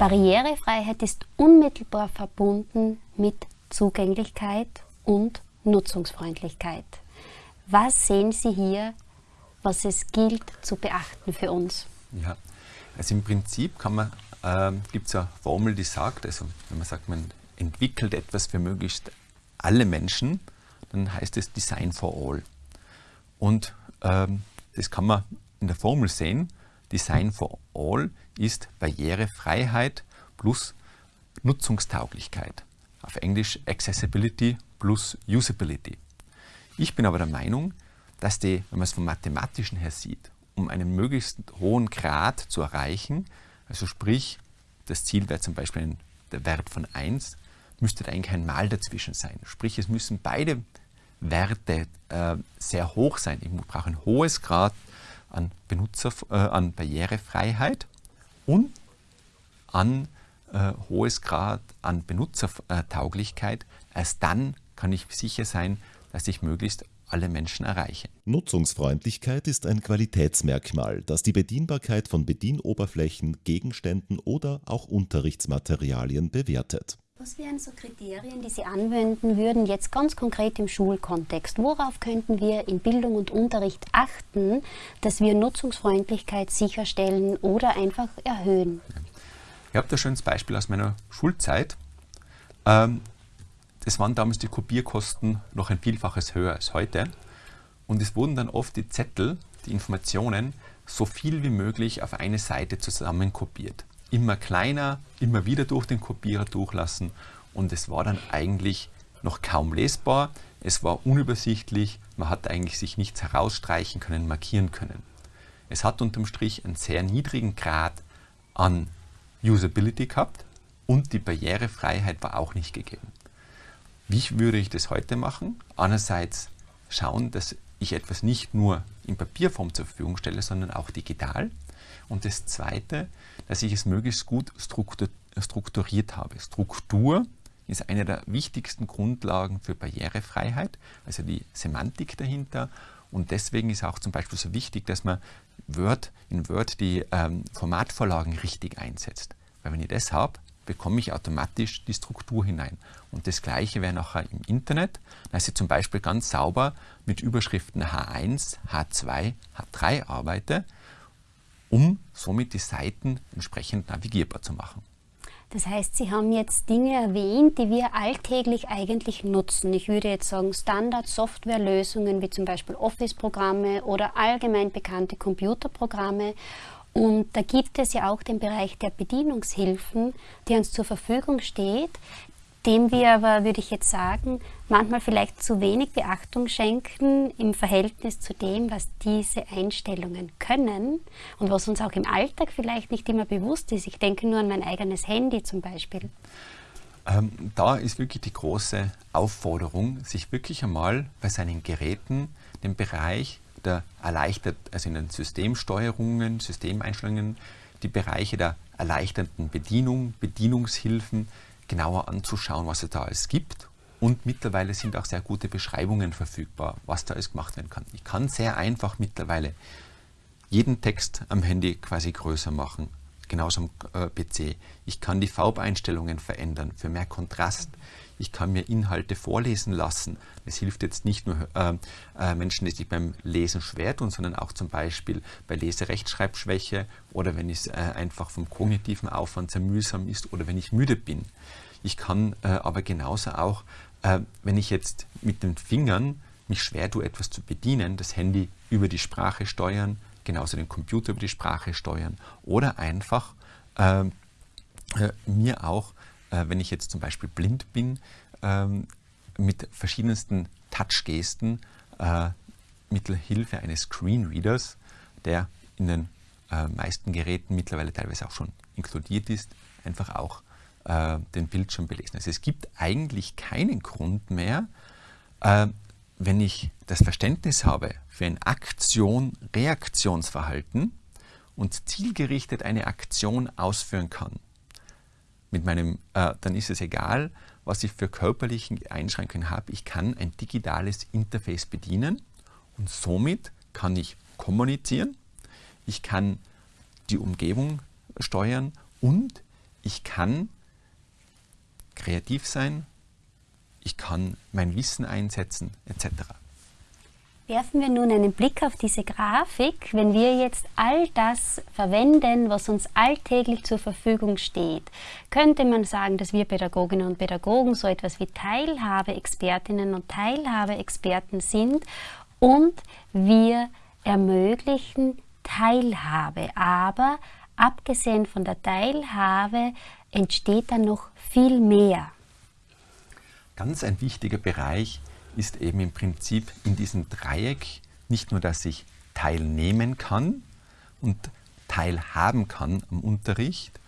Barrierefreiheit ist unmittelbar verbunden mit Zugänglichkeit und Nutzungsfreundlichkeit. Was sehen Sie hier, was es gilt zu beachten für uns? Ja, also im Prinzip äh, gibt es eine Formel, die sagt, also wenn man sagt, man entwickelt etwas für möglichst alle Menschen, dann heißt es Design for All. Und ähm, das kann man in der Formel sehen. Design for All ist Barrierefreiheit plus Nutzungstauglichkeit. Auf Englisch Accessibility plus Usability. Ich bin aber der Meinung, dass die, wenn man es vom Mathematischen her sieht, um einen möglichst hohen Grad zu erreichen, also sprich, das Ziel wäre zum Beispiel der Wert von 1, müsste da eigentlich ein Mal dazwischen sein. Sprich, es müssen beide Werte äh, sehr hoch sein. Ich brauche ein hohes Grad an, Benutzer, äh, an Barrierefreiheit und an äh, hohes Grad an Benutzertauglichkeit. Erst dann kann ich sicher sein, dass ich möglichst alle Menschen erreiche. Nutzungsfreundlichkeit ist ein Qualitätsmerkmal, das die Bedienbarkeit von Bedienoberflächen, Gegenständen oder auch Unterrichtsmaterialien bewertet. Was wären so Kriterien, die Sie anwenden würden, jetzt ganz konkret im Schulkontext? Worauf könnten wir in Bildung und Unterricht achten, dass wir Nutzungsfreundlichkeit sicherstellen oder einfach erhöhen? Ich habe da ein Beispiel aus meiner Schulzeit. Ähm, das waren damals die Kopierkosten noch ein Vielfaches höher als heute. Und es wurden dann oft die Zettel, die Informationen, so viel wie möglich auf eine Seite zusammen kopiert immer kleiner, immer wieder durch den Kopierer durchlassen und es war dann eigentlich noch kaum lesbar, es war unübersichtlich, man hat eigentlich sich nichts herausstreichen können, markieren können. Es hat unterm Strich einen sehr niedrigen Grad an Usability gehabt und die Barrierefreiheit war auch nicht gegeben. Wie würde ich das heute machen? Einerseits schauen, dass ich etwas nicht nur in Papierform zur Verfügung stelle, sondern auch digital. Und das Zweite, dass ich es möglichst gut strukturiert habe. Struktur ist eine der wichtigsten Grundlagen für Barrierefreiheit, also die Semantik dahinter. Und deswegen ist auch zum Beispiel so wichtig, dass man Word, in Word die ähm, Formatvorlagen richtig einsetzt. Weil wenn ich das habe, bekomme ich automatisch die Struktur hinein. Und das gleiche wäre nachher im Internet, dass ich zum Beispiel ganz sauber mit Überschriften H1, H2, H3 arbeite, um somit die Seiten entsprechend navigierbar zu machen. Das heißt, Sie haben jetzt Dinge erwähnt, die wir alltäglich eigentlich nutzen. Ich würde jetzt sagen, Standard-Softwarelösungen wie zum Beispiel Office-Programme oder allgemein bekannte Computerprogramme. Und da gibt es ja auch den Bereich der Bedienungshilfen, die uns zur Verfügung steht, dem wir aber, würde ich jetzt sagen, manchmal vielleicht zu wenig Beachtung schenken im Verhältnis zu dem, was diese Einstellungen können und was uns auch im Alltag vielleicht nicht immer bewusst ist. Ich denke nur an mein eigenes Handy zum Beispiel. Ähm, da ist wirklich die große Aufforderung, sich wirklich einmal bei seinen Geräten den Bereich der erleichtert, also in den Systemsteuerungen, Systemeinstellungen, die Bereiche der erleichterten Bedienung, Bedienungshilfen, genauer anzuschauen, was es da alles gibt. Und mittlerweile sind auch sehr gute Beschreibungen verfügbar, was da alles gemacht werden kann. Ich kann sehr einfach mittlerweile jeden Text am Handy quasi größer machen, genauso am äh, PC. Ich kann die Farbeinstellungen verändern für mehr Kontrast. Ich kann mir Inhalte vorlesen lassen. Es hilft jetzt nicht nur äh, äh, Menschen, die sich beim Lesen schwer tun, sondern auch zum Beispiel bei Leserechtschreibschwäche oder wenn es äh, einfach vom kognitiven Aufwand sehr mühsam ist oder wenn ich müde bin. Ich kann äh, aber genauso auch, äh, wenn ich jetzt mit den Fingern mich schwer tue, etwas zu bedienen, das Handy über die Sprache steuern, genauso den Computer über die Sprache steuern oder einfach äh, mir auch äh, wenn ich jetzt zum Beispiel blind bin, ähm, mit verschiedensten Touchgesten äh, Hilfe eines Screenreaders, der in den äh, meisten Geräten mittlerweile teilweise auch schon inkludiert ist, einfach auch äh, den Bildschirm belesen. Also es gibt eigentlich keinen Grund mehr, äh, wenn ich das Verständnis habe für ein Aktion-Reaktionsverhalten und zielgerichtet eine Aktion ausführen kann, mit meinem, äh, dann ist es egal, was ich für körperliche Einschränkungen habe. Ich kann ein digitales Interface bedienen und somit kann ich kommunizieren, ich kann die Umgebung steuern und ich ich kann kreativ sein, ich kann mein Wissen einsetzen, etc. Werfen wir nun einen Blick auf diese Grafik. Wenn wir jetzt all das verwenden, was uns alltäglich zur Verfügung steht, könnte man sagen, dass wir Pädagoginnen und Pädagogen so etwas wie Teilhabe-Expertinnen und Teilhabe-Experten sind und wir ermöglichen Teilhabe. Aber abgesehen von der Teilhabe entsteht dann noch viel mehr. Ganz ein wichtiger Bereich ist eben im Prinzip in diesem Dreieck nicht nur, dass ich teilnehmen kann und teilhaben kann am Unterricht,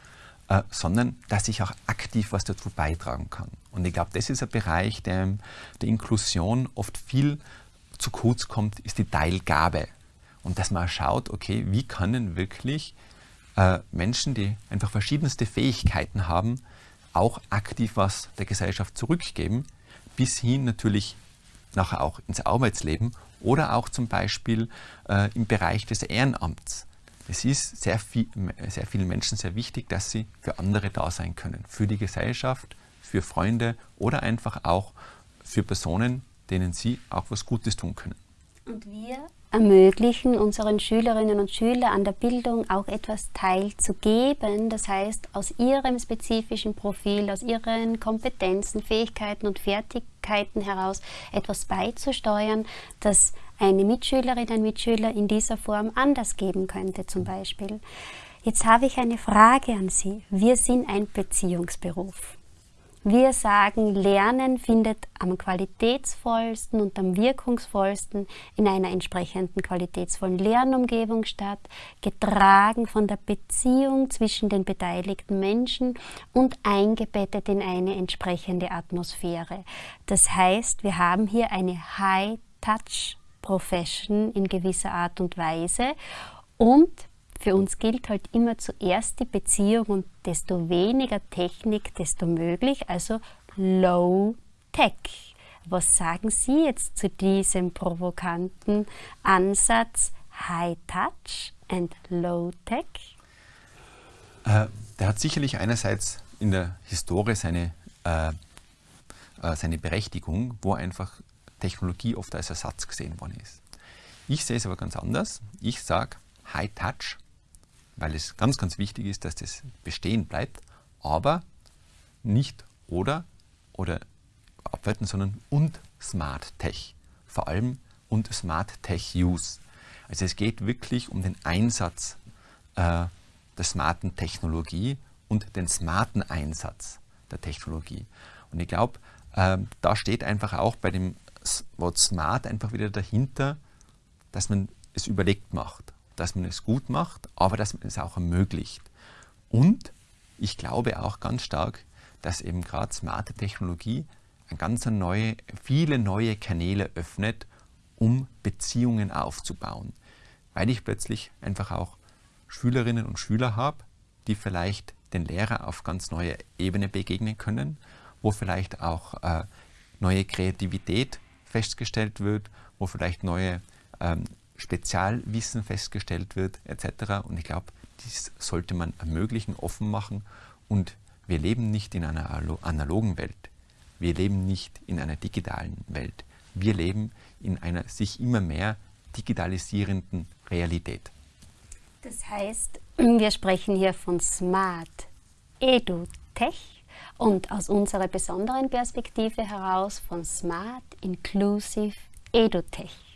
äh, sondern dass ich auch aktiv was dazu beitragen kann. Und ich glaube, das ist ein Bereich, der der Inklusion oft viel zu kurz kommt, ist die Teilgabe. Und dass man schaut, okay, wie können wirklich äh, Menschen, die einfach verschiedenste Fähigkeiten haben, auch aktiv was der Gesellschaft zurückgeben, bis hin natürlich nachher auch ins Arbeitsleben oder auch zum Beispiel äh, im Bereich des Ehrenamts. Es ist sehr, viel, sehr vielen Menschen sehr wichtig, dass sie für andere da sein können, für die Gesellschaft, für Freunde oder einfach auch für Personen, denen sie auch was Gutes tun können. Und wir ermöglichen unseren Schülerinnen und Schülern an der Bildung auch etwas teilzugeben. Das heißt, aus ihrem spezifischen Profil, aus ihren Kompetenzen, Fähigkeiten und Fertigkeiten heraus etwas beizusteuern, das eine Mitschülerin, ein Mitschüler in dieser Form anders geben könnte zum Beispiel. Jetzt habe ich eine Frage an Sie. Wir sind ein Beziehungsberuf. Wir sagen, Lernen findet am qualitätsvollsten und am wirkungsvollsten in einer entsprechenden qualitätsvollen Lernumgebung statt, getragen von der Beziehung zwischen den beteiligten Menschen und eingebettet in eine entsprechende Atmosphäre. Das heißt, wir haben hier eine High-Touch-Profession in gewisser Art und Weise und für uns gilt halt immer zuerst die Beziehung und desto weniger Technik, desto möglich, also Low Tech. Was sagen Sie jetzt zu diesem provokanten Ansatz High Touch and Low Tech? Äh, der hat sicherlich einerseits in der Historie seine, äh, äh, seine Berechtigung, wo einfach Technologie oft als Ersatz gesehen worden ist. Ich sehe es aber ganz anders. Ich sage, High Touch weil es ganz, ganz wichtig ist, dass das bestehen bleibt, aber nicht oder oder abwerten, sondern und Smart Tech. Vor allem und Smart Tech Use. Also es geht wirklich um den Einsatz äh, der smarten Technologie und den smarten Einsatz der Technologie. Und ich glaube, äh, da steht einfach auch bei dem Wort Smart einfach wieder dahinter, dass man es überlegt macht dass man es gut macht, aber dass man es auch ermöglicht. Und ich glaube auch ganz stark, dass eben gerade smarte Technologie ganz neue, viele neue Kanäle öffnet, um Beziehungen aufzubauen. Weil ich plötzlich einfach auch Schülerinnen und Schüler habe, die vielleicht den Lehrer auf ganz neue Ebene begegnen können, wo vielleicht auch äh, neue Kreativität festgestellt wird, wo vielleicht neue ähm, Spezialwissen festgestellt wird etc. Und ich glaube, dies sollte man ermöglichen, offen machen. Und wir leben nicht in einer analogen Welt. Wir leben nicht in einer digitalen Welt. Wir leben in einer sich immer mehr digitalisierenden Realität. Das heißt, wir sprechen hier von Smart Edu-Tech und aus unserer besonderen Perspektive heraus von Smart Inclusive Edu-Tech.